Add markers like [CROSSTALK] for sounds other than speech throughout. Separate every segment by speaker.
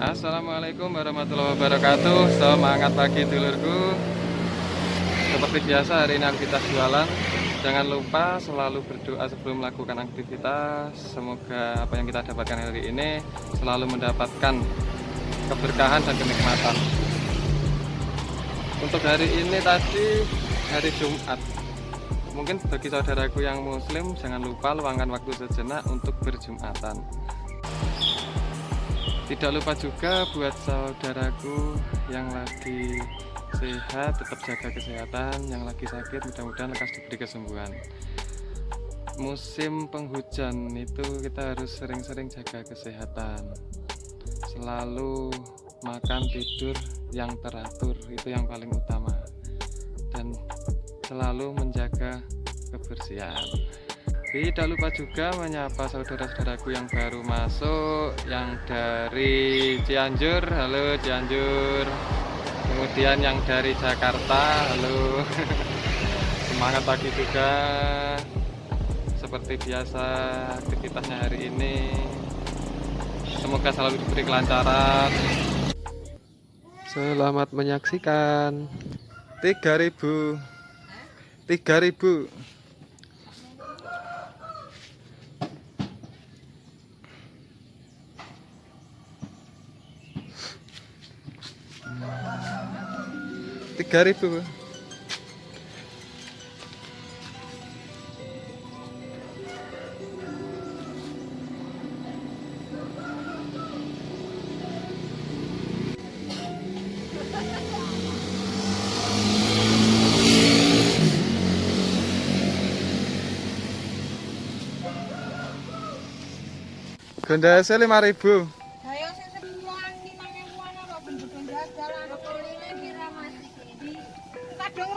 Speaker 1: Assalamualaikum warahmatullahi wabarakatuh. Semangat pagi dulurku. Seperti biasa hari ini aktivitas jualan. Jangan lupa selalu berdoa sebelum melakukan aktivitas. Semoga apa yang kita dapatkan hari ini Selalu mendapatkan keberkahan dan kenikmatan. Untuk hari ini tadi hari Jumat. Mungkin bagi saudaraku yang muslim Jangan lupa luangkan waktu sejenak untuk berjumatan tidak lupa juga buat saudaraku yang lagi sehat tetap jaga kesehatan yang lagi sakit mudah-mudahan lekas diberi kesembuhan. Musim penghujan itu kita harus sering-sering jaga kesehatan. Selalu makan tidur yang teratur itu yang paling utama. Dan selalu menjaga kebersihan tidak lupa juga menyapa saudara-saudaraku yang baru masuk yang dari Cianjur. Halo Cianjur. Kemudian yang dari Jakarta. Halo. [LAUGHS] Semangat pagi juga. Seperti biasa aktivitasnya hari ini. Semoga selalu diberi kelancaran. Selamat menyaksikan. 3000 3000 tiga ribu Gondasnya 5000.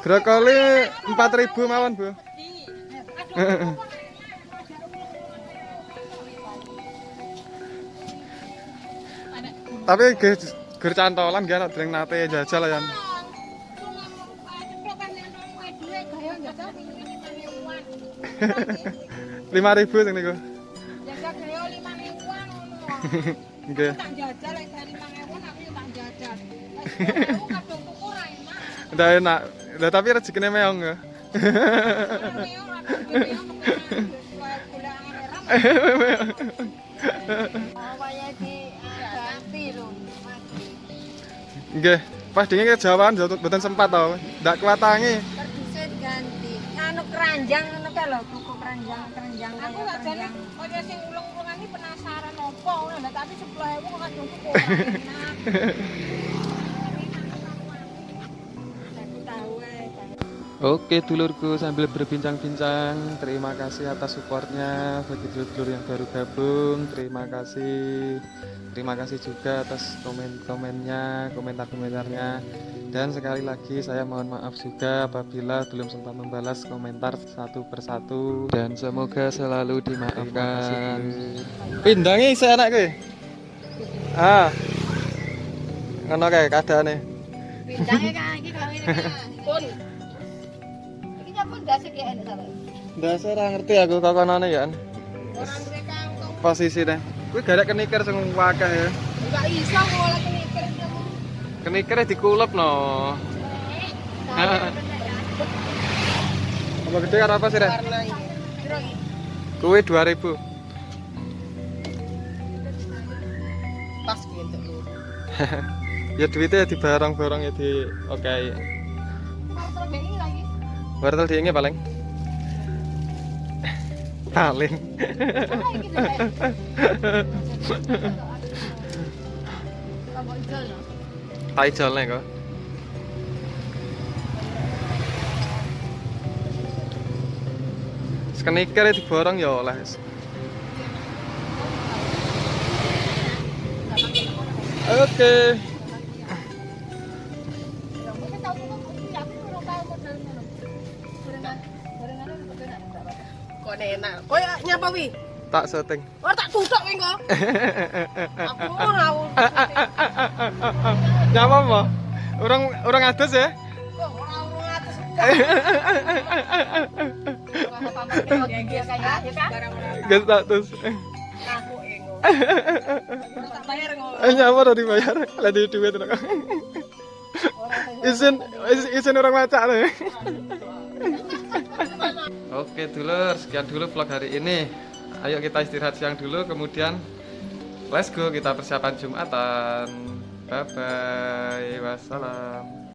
Speaker 1: Brokoli 4000 mawon, Bu. Tapi ger cantolan gak dereng nate jajal ya. [LAUGHS] lima ribu sing niku.
Speaker 2: Jajal lima ribuan [LAUGHS]
Speaker 1: Nggih.
Speaker 2: Tak jajal lek aku tak jajal. Kadung tuku ra enak.
Speaker 1: Udah enak. Lah tapi rezekine meong ya. Nggih, pas dingin mboten sempat to. Ndak kuatangi.
Speaker 2: Terdusin ganti. Anu keranjang ngono kae lho, buku keranjang, keranjang. Aku gak jane kaya sing ulung-ulungan iki penasaran opo. Ngono, tapi 10.000 kok kadung tuku [LAUGHS]
Speaker 1: Oke dulurku sambil berbincang-bincang Terima kasih atas supportnya. Bagi dulur-dulur yang baru gabung Terima kasih. Terima kasih juga atas komen-komennya Komentar-komentarnya. Dan sekali lagi saya mohon maaf juga Apabila belum sempat membalas komentar satu persatu. Dan semoga selalu dimaafkan. Pindangi saya anak gue Ah. Ngono kayak keadaannya
Speaker 2: Pindahe kan iki kan. Pun. Nyapa ndase ki enak sampe.
Speaker 1: Dasar ora ngerti aku kokonane ya.
Speaker 2: Orang mereka kantong
Speaker 1: Posisi deh. Kuwi garek keniker sing wakeh ya.
Speaker 2: enggak iso ngolah kenikir kamu.
Speaker 1: Kenikere dikulep no. Apa gede karo apa sih,
Speaker 2: iki?
Speaker 1: Kuwi 2000.
Speaker 2: Pas gitu. [LAUGHS]
Speaker 1: Ya duitnya di barang-barang ya di oke.
Speaker 2: Lagi.
Speaker 1: Wortel diinge paling. Paling.
Speaker 2: Iki tuh. Kamu ijol no?
Speaker 1: Tai jolne kok. Skenikere diborong ya oleh. Oke.
Speaker 2: Ya, Kok enak. Nyapa wi?
Speaker 1: Tak syuting.
Speaker 2: Ora tak tutuk kowe kok. Aku ora [LAUGHS]
Speaker 1: Nyapa apa? Orang orang atas ya?
Speaker 2: kok ora [LAUGHS] urung atus. Gak
Speaker 1: status.
Speaker 2: Aku tak bayar.
Speaker 1: Eh nyapa udah dibayar. Lagi duit iz- izin orang maca nih. Oke dulur, sekian dulu vlog hari ini. Ayo kita istirahat siang dulu, kemudian let's go kita persiapan Jumatan. Bye bye, wassalam.